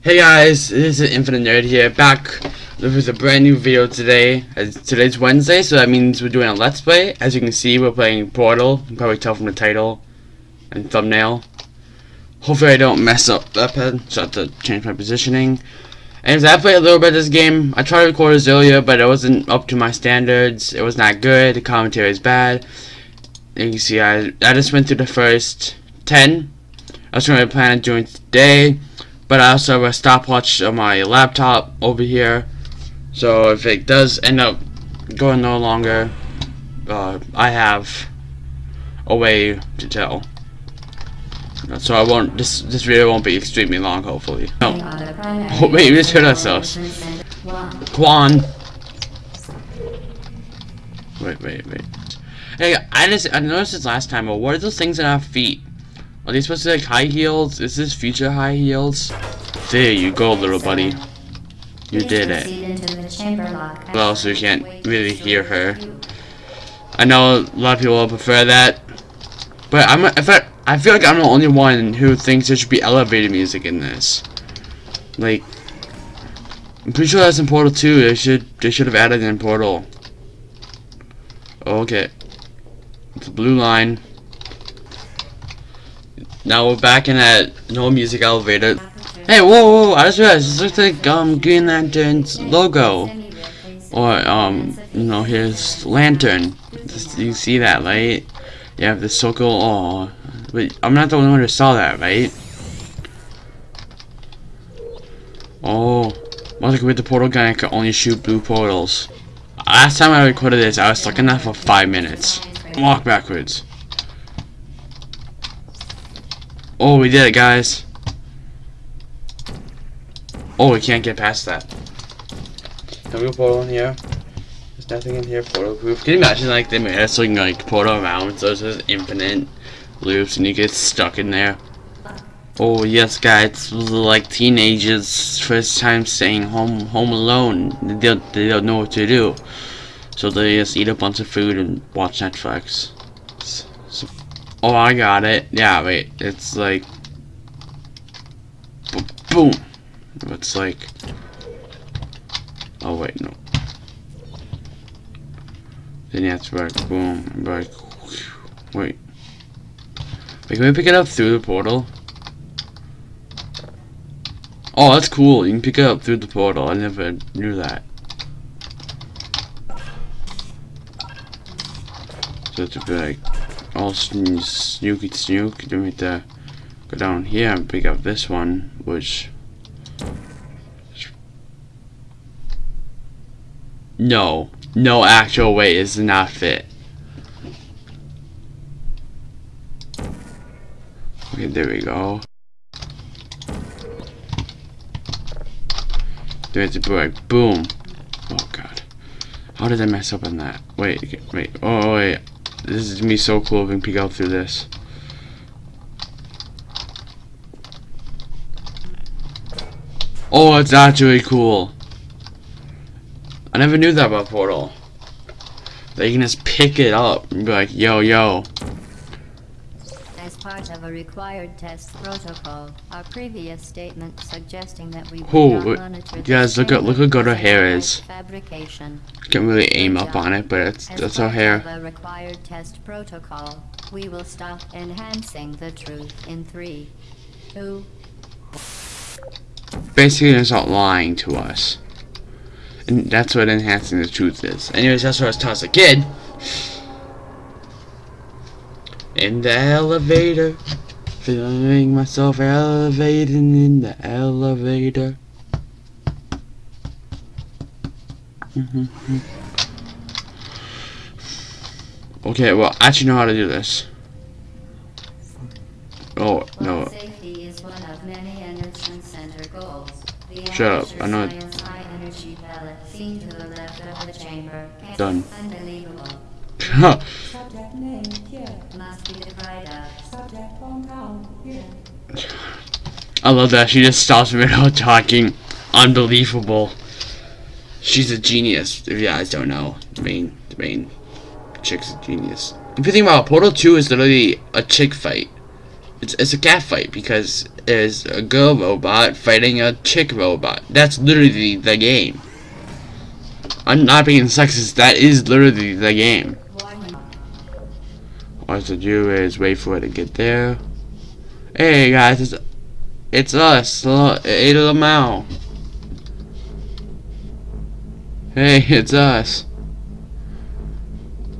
Hey guys, this is Infinite Nerd here, back with a brand new video today. As today's Wednesday, so that means we're doing a Let's Play. As you can see, we're playing Portal. You can probably tell from the title and thumbnail. Hopefully I don't mess up that pad, so I have to change my positioning. And I played a little bit of this game. I tried to record earlier, but it wasn't up to my standards. It was not good. The commentary is bad. You can see I, I just went through the first 10. I was going to plan on doing today. But I also have a stopwatch on my laptop over here. So if it does end up going no longer, uh, I have a way to tell. So I won't. This this video won't be extremely long, hopefully. No. Oh wait, we just hurt ourselves. Quan. Wait, wait, wait. Hey, I just I noticed this last time. But what are those things in our feet? Are these supposed to be like high heels? Is this future high heels? There you go, little buddy. You did it. Well, so you can't really hear her. I know a lot of people will prefer that, but I'm if I I feel like I'm the only one who thinks there should be elevator music in this. Like, I'm pretty sure that's in Portal 2. They should they should have added in Portal. Okay, it's a blue line. Now we're back in that no music elevator. Hey, whoa, whoa, I just realized this looks like um Green Lantern's logo. Or um, you know, his lantern. Just, you see that, right? You have the circle. Oh, but I'm not the only one who saw that, right? Oh, like with the portal gun, I could only shoot blue portals. Last time I recorded this, I was stuck in that for five minutes. Walk backwards. Oh, we did it, guys. Oh, we can't get past that. Can we go portal in here? There's nothing in here portal proof. Can you imagine like they made us like, like portal around so it's just infinite loops and you get stuck in there? Oh yes guys, like teenagers first time staying home home alone. They don't, they don't know what to do. So they just eat a bunch of food and watch Netflix. So, oh I got it. Yeah wait, it's like boom. It's like Oh wait, no. Then you have to like boom, like wait. Wait, can we pick it up through the portal? Oh, that's cool. You can pick it up through the portal. I never knew that. So to be like all snooky snook, then we have to go down here and pick up this one, which No. No actual way is not fit. There we go. There's a like boom. Oh god. How did I mess up on that? Wait, wait, oh, oh wait. This is me so cool if we can peek out through this. Oh, it's actually cool. I never knew that about Portal. They can just pick it up and be like, yo, yo. Part of a required test protocol, our previous statement suggesting that we Ooh, uh, guys, look at look how good her hair is. Fabrication. Can't really aim up on it, but it's that's her hair. a required test protocol, we will stop enhancing the truth in three, two. Basically, it's not lying to us. And that's what enhancing the truth is. Anyways, that's what I was taught as a kid. In the elevator. Feeling myself elevating in the elevator. Mm-hmm. okay, well, I actually know how to do this. Oh, no. Shut up, I know Done. I love that. She just stops without talking. Unbelievable. She's a genius. If you guys don't know, the main, the main Chick's a genius. If you think about it, Portal 2 is literally a chick fight. It's, it's a cat fight because it's a girl robot fighting a chick robot. That's literally the game. I'm not being sexist, that is literally the game. All I have to do is wait for it to get there. Hey guys, it's, it's us, Ada Lamau. Hey, it's us.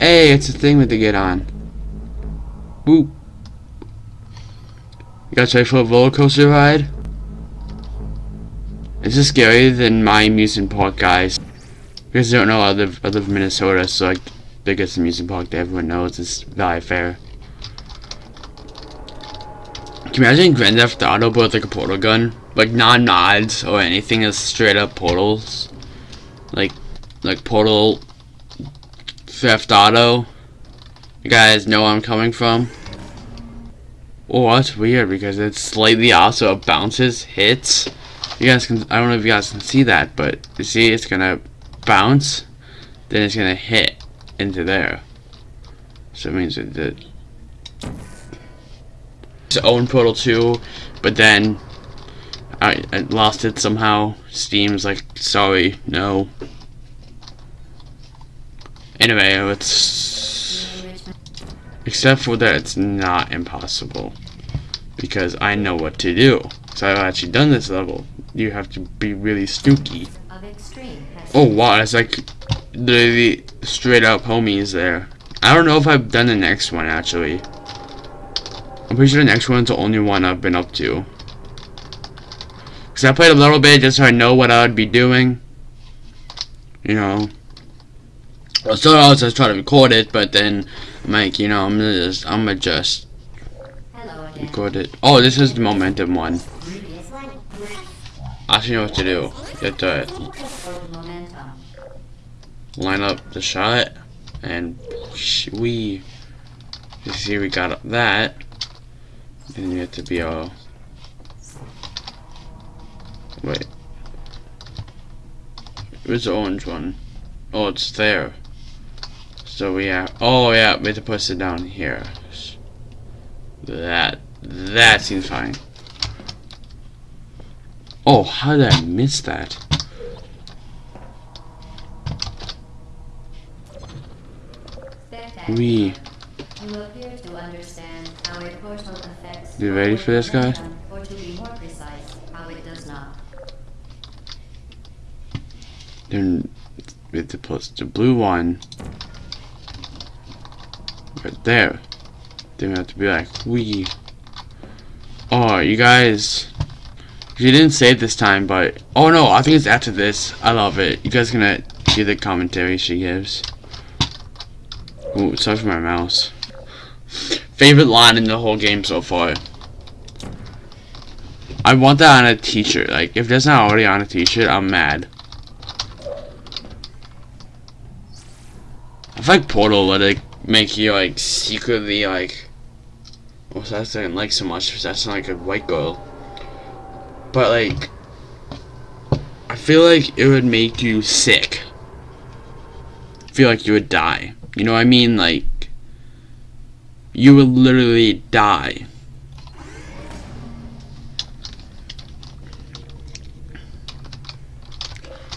Hey, it's a thing with to get on. Boop. You guys ready for a roller coaster ride? Is this scarier than my amusement park, guys? You guys don't know I live I live in Minnesota, so like biggest amusement park that everyone knows is Valleyfair. Can you imagine Grand Theft Auto but with like a portal gun? Like non nods or anything as straight up portals. Like like portal Theft Auto. You guys know where I'm coming from? Oh that's weird because it's slightly also it bounces, hits. You guys can I don't know if you guys can see that, but you see it's gonna bounce, then it's gonna hit into there. So it means it did its own Portal 2, but then I, I lost it somehow. Steam's like, sorry, no. Anyway, it's The enrichment. except for that it's not impossible because I know what to do. So I've actually done this level. You have to be really stooky. Of extreme has Oh wow, it's like literally straight up homies there. I don't know if I've done the next one actually. I'm pretty sure the next one's the only one I've been up to. Cause I played a little bit just so I know what I would be doing. You know. I was just trying to record it, but then I'm like, you know, I'm gonna just, I'm gonna just record it. Oh, this is the momentum one. I actually know what to do. Have to momentum. Line up the shot and we you see we got that. And you have to be all wait. Where's the orange one. Oh it's there. So we have oh yeah we have to push it down here. That that seems fine. Oh how did I miss that Spectacular. we You appear to understand how a portal affects. You ready for this, guy? momentum, Or to be more precise, how it does not. then with the plus the blue one right there then we have to be like we oh you guys you didn't say it this time but oh no I think it's after this I love it you guys gonna hear the commentary she gives Ooh, sorry for my mouse favorite line in the whole game so far I want that on a t-shirt like if that's not already on a t-shirt I'm mad I feel like Portal would like make you like secretly like what's that saying like so much because that's not like a white girl. But like I feel like it would make you sick. Feel like you would die. You know what I mean? Like you would literally die.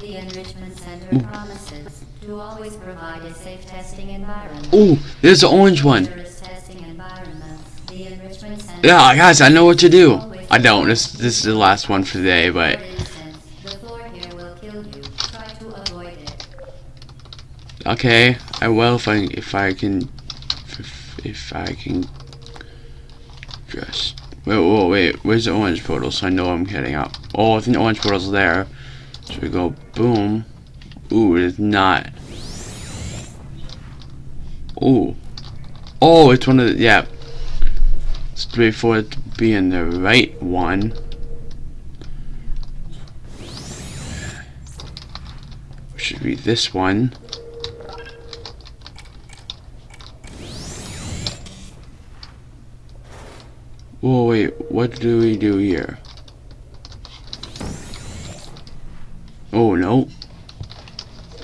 The Enrichment Center promises to always provide a safe testing environment. Ooh, there's the orange one. Rigorous testing environments. The Enrichment Center. Yeah, guys, I know what to do. I don't. This this is the last one for today, but the floor here will kill you. Try to avoid it. Okay, I will if I if I can if, if I can just wait wait wait where's the orange portal so I know I'm heading up. Oh I think the orange portal's there. So we go boom. Ooh it is not. Ooh. Oh it's one of the yeah. Let's wait for it to be in the right one. Should be this one. Whoa, wait, what do we do here? Oh, no.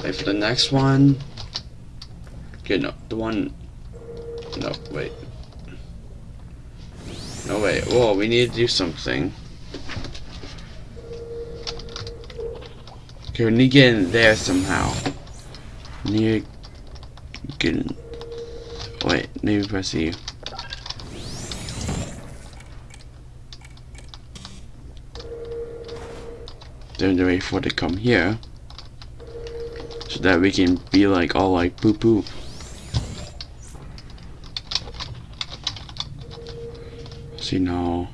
Wait for the next one. Okay, no, the one. No, wait. No, wait. Whoa, we need to do something. Okay, we need to get in there somehow. We need to get in. Wait, maybe press E. Then the wait for to come here. So that we can be like all like boop boop. See now.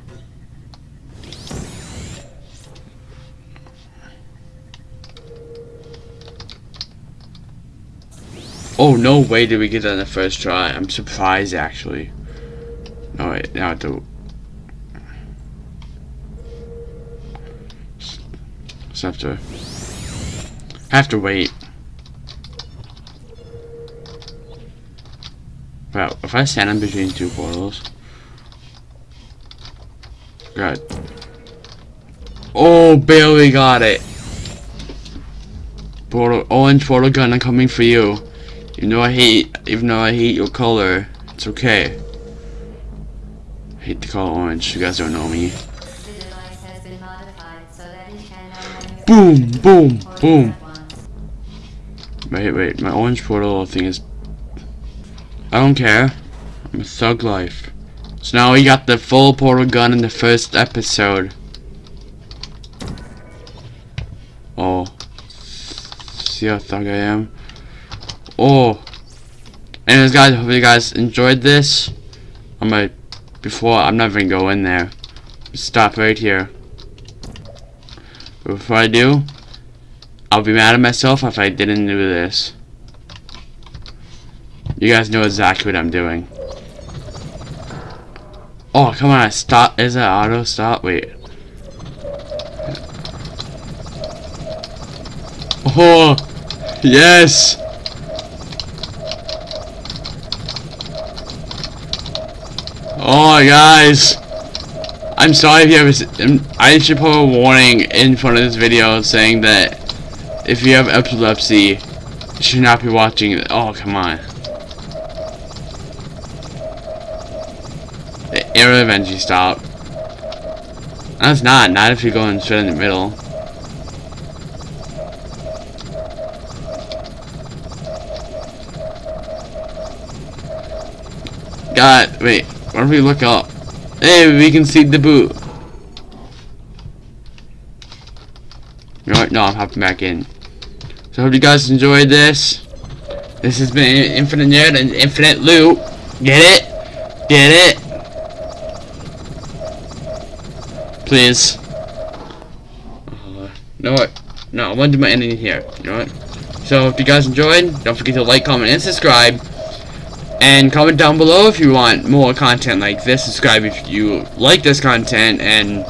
Oh, no way did we get that on the first try. I'm surprised, actually. No, wait, now I have to... Just have to... have to wait. Well, if I stand in between two portals... God. Oh, barely got it. Portal, orange portal gun, I'm coming for you. Even though I hate, even though I hate your color, it's okay. I hate the color orange. You guys don't know me. Boom, boom, boom. Wait, wait, my orange portal thing is. I don't care. I'm a thug life. So now we got the full portal gun in the first episode. Oh. See how thug I am? Oh. Anyways, guys, hope you guys enjoyed this. I'm gonna. Before, I'm not even gonna go in there. Stop right here. Before I do, I'll be mad at myself if I didn't do this. You guys know exactly what I'm doing. Oh, come on, stop. Is that auto stop? Wait. Oh, yes. Oh, guys. I'm sorry if you have. Um, I should put a warning in front of this video saying that if you have epilepsy, you should not be watching it. Oh, come on. It will eventually stop. That's not. Not if you're going straight in the middle. God, wait. What if we look up? Hey, we can see the boot. You know what? No, I'm hopping back in. So, hope you guys enjoyed this. This has been Infinite Nerd and Infinite Loot. Get it? Get it? Please. Uh, you know what? No, I want to do my ending here. You know what? So, if you guys enjoyed, don't forget to like, comment, and subscribe. And comment down below if you want more content like this. Subscribe if you like this content and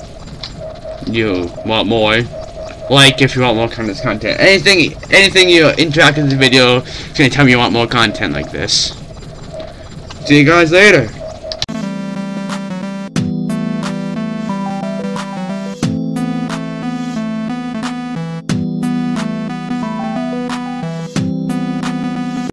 you want more. Like if you want more kind of content. Anything anything you interact with the video is gonna tell me you want more content like this. See you guys later.